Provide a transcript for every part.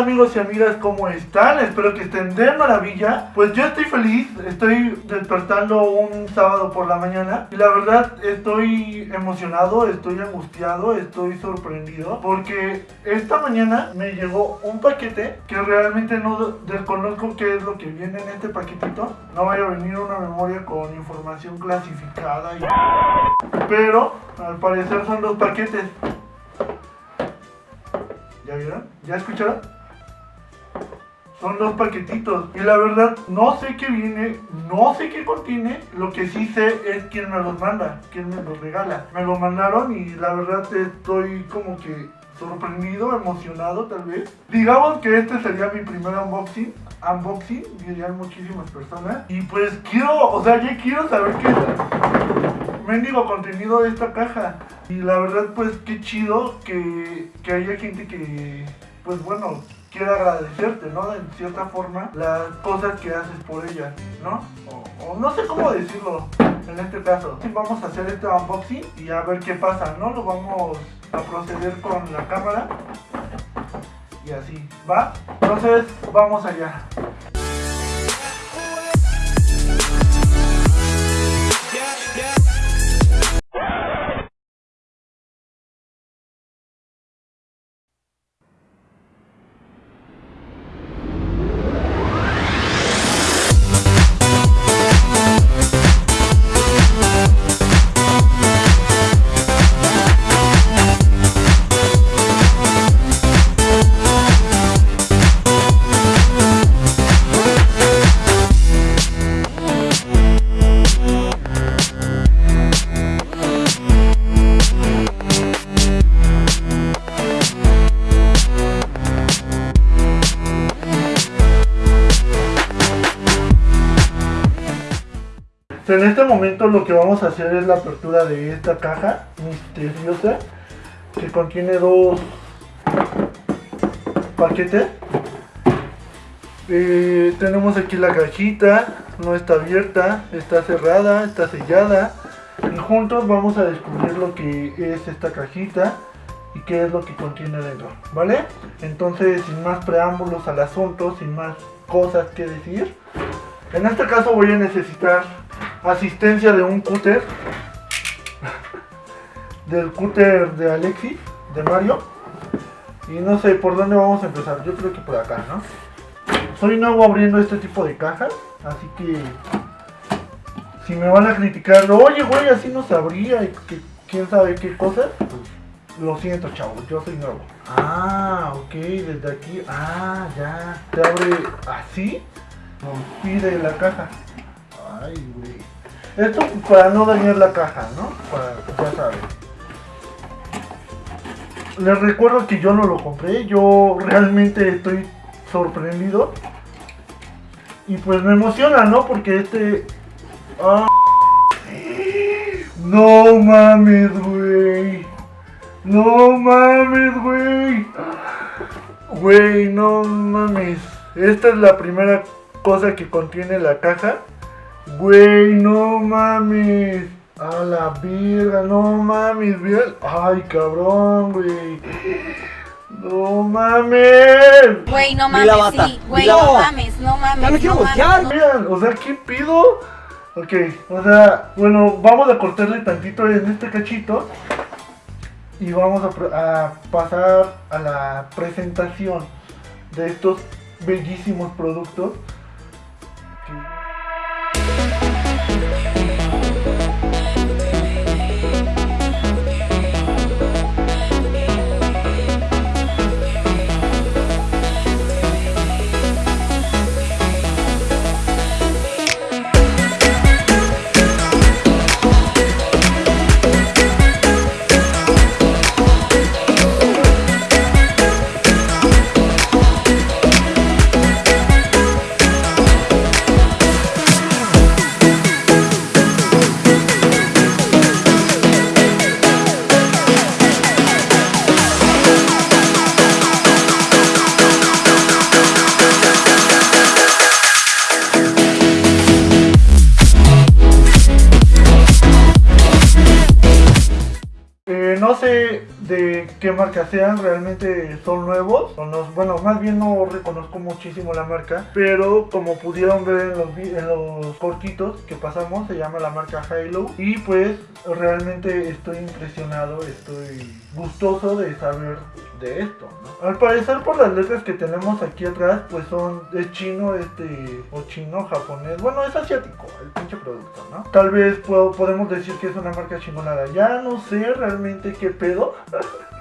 ¿Y qué onda amigos y amigas? ¿Cómo están? Espero que estén de maravilla. Pues yo estoy feliz, estoy despertando un sábado por la mañana y la verdad estoy emocionado, estoy angustiado, estoy sorprendido porque esta mañana me llegó un paquete que realmente no desconozco qué es lo que viene en este paquetito. No vaya a venir una memoria con información clasificada y... Pero al parecer son dos paquetes. ¿Ya vieron? ¿Ya escucharon? Son dos paquetitos. Y la verdad, no sé qué viene, no sé qué contiene. Lo que sí sé es quién me los manda, quién me los regala. Me lo mandaron y la verdad estoy como que sorprendido, emocionado tal vez. Digamos que este sería mi primer unboxing. Unboxing, dirían muchísimas personas. Y pues quiero, o sea, ya quiero saber qué es mendigo contenido de esta caja. Y la verdad, pues qué chido que, que haya gente que, pues bueno, quiera agradecerte, ¿no? En cierta forma, las cosas que haces por ella, ¿no? O no sé cómo decirlo en este caso. Vamos a hacer este unboxing y a ver qué pasa, ¿no? Lo vamos a proceder con la cámara. Y así, ¿va? Entonces, vamos allá. En este momento lo que vamos a hacer es la apertura de esta caja misteriosa que contiene dos paquetes. Eh, tenemos aquí la cajita, no está abierta, está cerrada, está sellada. Y juntos vamos a descubrir lo que es esta cajita y qué es lo que contiene dentro, ¿vale? Entonces, sin más preámbulos al asunto, sin más cosas que decir, en este caso voy a necesitar asistencia de un cúter del cúter de Alexis de Mario y no sé por dónde vamos a empezar. Yo creo que por acá no soy nuevo abriendo este tipo de cajas así que si me van a criticar oye güey así no se abría y que quién sabe qué cosas pues, lo siento chavos yo soy nuevo. Ah ok desde aquí ah ya. Te abre así pide la caja Ay, güey. Esto para no dañar la caja, ¿no? Para, ya saben. Les recuerdo que yo no lo compré. Yo realmente estoy sorprendido. Y pues me emociona, ¿no? Porque este... Ah, no mames, güey. No mames, güey. Güey, no mames. Esta es la primera cosa que contiene la caja. Güey, no mames. A la verga, no mames, bien. Ay, cabrón, güey. No mames. Güey, no mames, sí. Güey, no mames, no mames. Ya me quiero voltear. o sea, ¿qué pido? Ok, o sea, bueno, vamos a cortarle tantito en este cachito. Y vamos a, a pasar a la presentación de estos bellísimos productos. No sé de qué marca sean, realmente son nuevos. Son los, bueno, más bien no reconozco muchísimo la marca, pero como pudieron ver en los, en los cortitos que pasamos, se llama la marca Halo. Y pues realmente estoy impresionado, estoy gustoso de saber de esto, ¿no? Al parecer por las letras que tenemos aquí atrás, pues son de chino, este, o chino, japonés, bueno, es asiático el pinche producto, ¿no? Tal vez puedo- podemos decir que es una marca chingona de allá, no sé realmente qué pedo.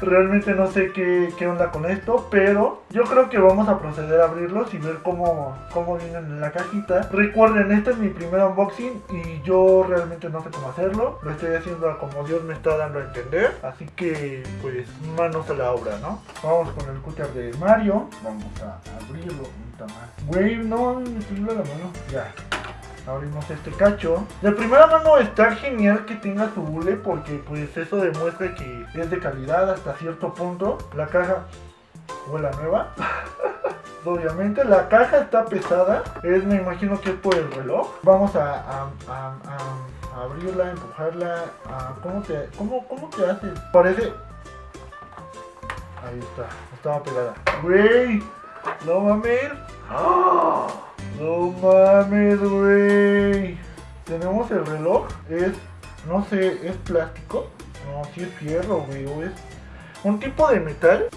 Realmente no sé qué, qué onda con esto, pero yo creo que vamos a proceder a abrirlos y ver cómo, cómo vienen en la cajita. Recuerden, este es mi primer unboxing y yo realmente no sé cómo hacerlo. Lo estoy haciendo como Dios me está dando a entender. Así que, pues, manos a la obra, ¿no? Vamos con el cúter de Mario. Vamos a abrirlo. Güey, no, me la mano. Ya. Abrimos este cacho. De primera mano está genial que tenga su hule porque pues eso demuestra que es de calidad hasta cierto punto. La caja huele nueva. Obviamente la caja está pesada. Es, me imagino que es por el reloj. Vamos a, abrirla, empujarla. ¿cómo, te, cómo, ¿Cómo te haces? Parece... Ahí está. Estaba pegada. Güey. No mames. ¡Ah! No mames, güey. Tenemos el reloj. Es, no sé, es plástico. No, sí es fierro, güey. Es un tipo de metal.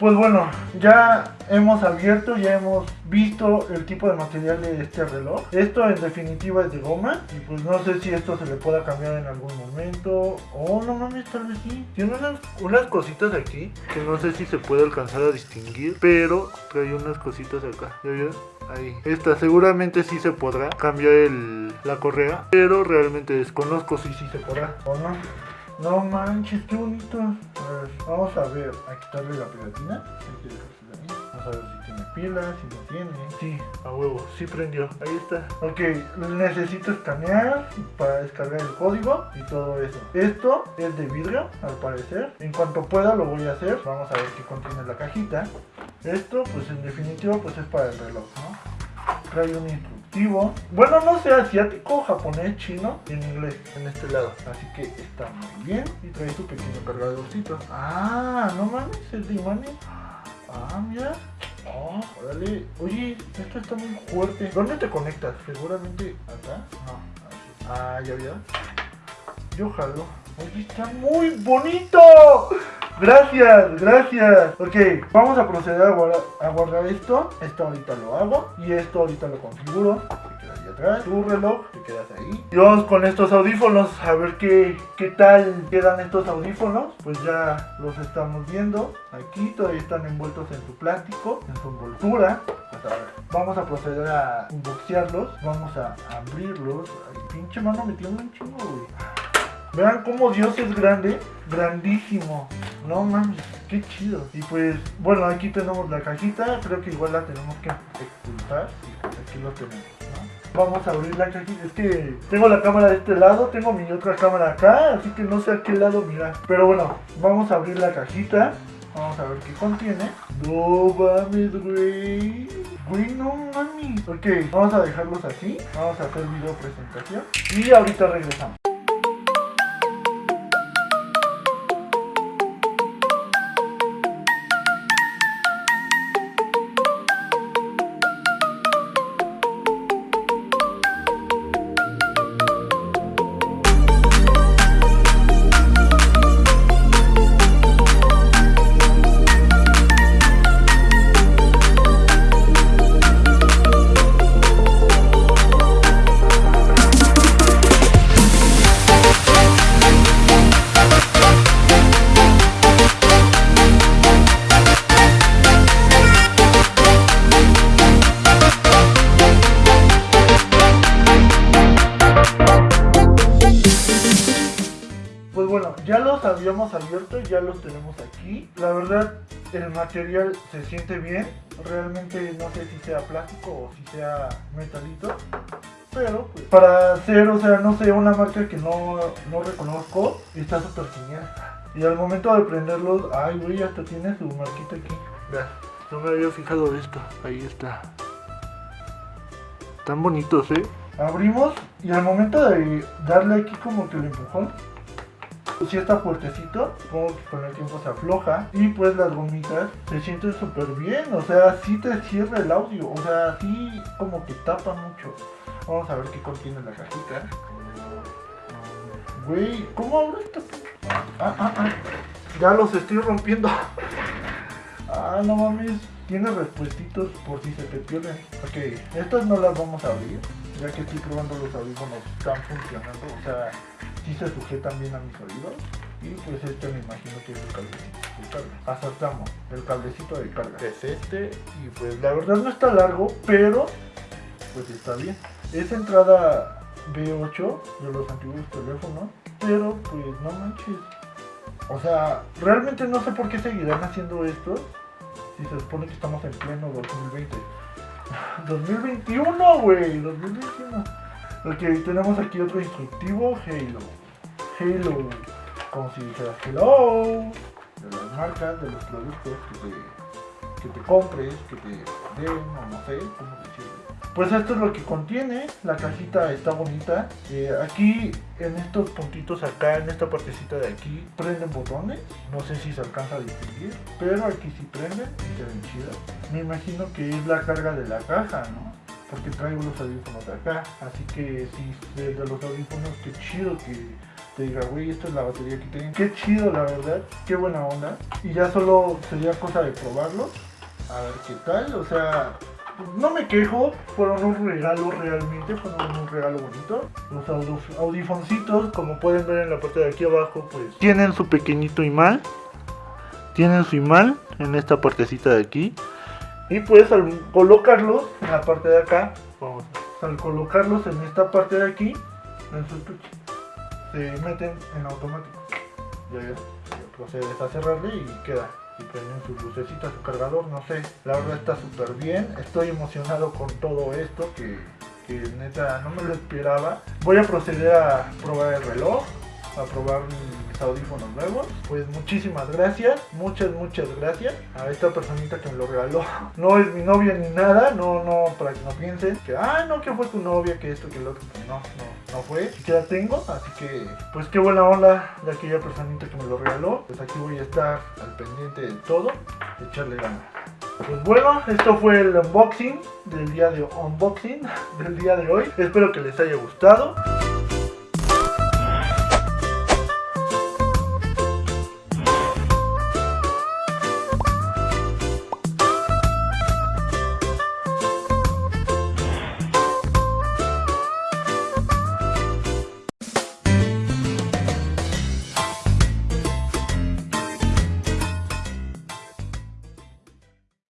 Pues bueno, ya hemos abierto, ya hemos visto el tipo de material de este reloj. Esto en definitiva es de goma y pues no sé si esto se le pueda cambiar en algún momento o no mames, tal vez sí. Tiene unas, unas cositas aquí que no sé si se puede alcanzar a distinguir, pero trae unas cositas acá. ¿Ya vieron? Ahí. Esta seguramente sí se podrá cambiar el, la correa, pero realmente desconozco si sí se podrá o no. No manches, qué bonito. A ver, vamos a ver, a quitarle la pegatina. Vamos a ver si tiene pilas, si no tiene. Sí, a huevo, sí prendió. Ahí está. Ok, necesito escanear para descargar el código y todo eso. Esto es de vidrio, al parecer. En cuanto pueda lo voy a hacer. Vamos a ver qué contiene la cajita. Esto, pues en definitiva, pues es para el reloj, ¿no? Trae un Bueno, no sé, asiático, japonés, chino, en inglés, en este lado. Así que está muy bien. Y trae su pequeño cargadorcito. Ah, no mames, es de imanes. Ah, mira. Oh, órale. Oye, esto está muy fuerte. ¿Dónde te conectas? Seguramente acá. No. Ah, ya vio. Yo jalo. Oye, está muy bonito. Gracias, gracias. Ok, vamos a proceder a guardar, esto. Esto ahorita lo hago. Y esto ahorita lo configuro. Se queda ahí atrás. Tu reloj, te quedas ahí. Y vamos con estos audífonos. A ver qué, qué tal quedan estos audífonos. Pues ya los estamos viendo. Aquí todavía están envueltos en su plástico, en su envoltura. Pues a ver, vamos a proceder a unboxearlos. Vamos a abrirlos. Ay, pinche mano me tiene un chingo, güey. Vean cómo Dios es grande, grandísimo. No mames, qué chido. Y pues, bueno, aquí tenemos la cajita. Creo que igual la tenemos que expulsar. Y pues aquí lo tenemos, ¿no? Vamos a abrir la cajita. Es que tengo la cámara de este lado, tengo mi otra cámara acá, así que no sé a qué lado mirar. Pero bueno, vamos a abrir la cajita. Vamos a ver qué contiene. No mames, güey. Güey, no mames. Ok, vamos a dejarlos así. Vamos a hacer video presentación. Y ahorita regresamos. Ya los tenemos aquí. La verdad, el material se siente bien. Realmente no sé si sea plástico o si sea metalito. Pero pues, para hacer, o sea, no sé, una marca que no, no reconozco, está súper genial. Y al momento de prenderlos, ay güey, hasta tiene su marquita aquí. Vean, no me había fijado de esto. Ahí está. Tan bonitos, ¿eh? Abrimos y al momento de darle aquí como que el empujón, si está fuertecito, supongo que con el tiempo se afloja y pues las gomitas se sienten súper bien, o sea, sí te cierra el audio, o sea, sí como que tapa mucho. Vamos a ver qué contiene la cajita. Güey, ¿cómo abre esta? Ah, ah, ah. Ya los estoy rompiendo. Ah, no mames. Tiene respuestitos por si se te pierden. Ok, estas no las vamos a abrir. Ya que estoy probando los audífonos están funcionando. O sea, sí se sujetan bien a mis oídos. Y pues este me imagino que es el cablecito de carga. Acertamos, el cablecito de carga. Es este. Y pues la verdad no está largo, pero pues está bien. Es entrada B8 de los antiguos teléfonos. Pero pues no manches. O sea, realmente no sé por qué seguirán haciendo esto. Si se supone que estamos en pleno 2020. 2021, güey. 2021. Ok, tenemos aquí otro instructivo. Halo. Halo. Como si dijera hello. De las marcas, de los productos que te, que te compres, que te den, o no sé cómo decirlo. Pues esto es lo que contiene, la cajita está bonita. Eh, aquí en estos puntitos acá, en esta partecita de aquí, prenden botones. No sé si se alcanza a distinguir, pero aquí sí prenden y se ven chidas. Me imagino que es la carga de la caja, ¿no? Porque traigo los audífonos de acá. Así que si de, los audífonos, qué chido que te diga, güey, esta es la batería que tienen. Qué chido, la verdad. Qué buena onda. Y ya solo sería cosa de probarlos. A ver qué tal. O sea, no me quejo, fueron un regalo realmente, fueron un regalo bonito. Los audif- audifoncitos, como pueden ver en la parte de aquí abajo, pues tienen su pequeñito imán. Tienen su imán en esta partecita de aquí. Y pues al colocarlos en la parte de acá, al colocarlos en esta parte de aquí, en su estuche, se meten en automático. Ya, ya, procedes a y queda y prenden sus lucecitas, su cargador, no sé. La verdad está súper bien. Estoy emocionado con todo esto que, que neta no me lo esperaba. Voy a proceder a probar el reloj, a probar mis audífonos nuevos. Pues muchísimas gracias, muchas, muchas gracias a esta personita que me lo regaló. No es mi novia ni nada, no, no, para que no piensen que, ah, no, que fue tu novia, que esto, que lo otro. No, no, no fue. Que la tengo, así que, pues qué buena onda de aquella personita que me lo regaló. Pues aquí voy a estar al pendiente de todo, echarle ganas. Pues bueno, esto fue el unboxing del día de unboxing del día de hoy. Espero que les haya gustado.